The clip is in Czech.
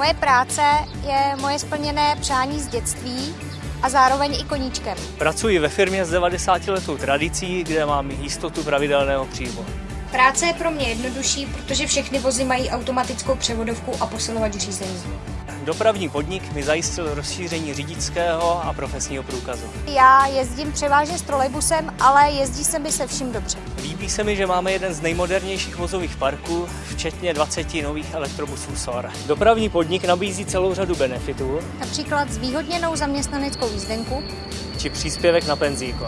Moje práce je moje splněné přání z dětství a zároveň i koníčkem. Pracuji ve firmě s 90 letou tradicí, kde mám jistotu pravidelného příjmu. Práce je pro mě jednodušší, protože všechny vozy mají automatickou převodovku a posilovač řízení. Dopravní podnik mi zajistil rozšíření řidičského a profesního průkazu. Já jezdím převážně s trolejbusem, ale jezdí se mi se vším dobře. Líbí se mi, že máme jeden z nejmodernějších vozových parků, včetně 20 nových elektrobusů SOR. Dopravní podnik nabízí celou řadu benefitů, Například zvýhodněnou zaměstnaneckou jízdenku, či příspěvek na penzíko.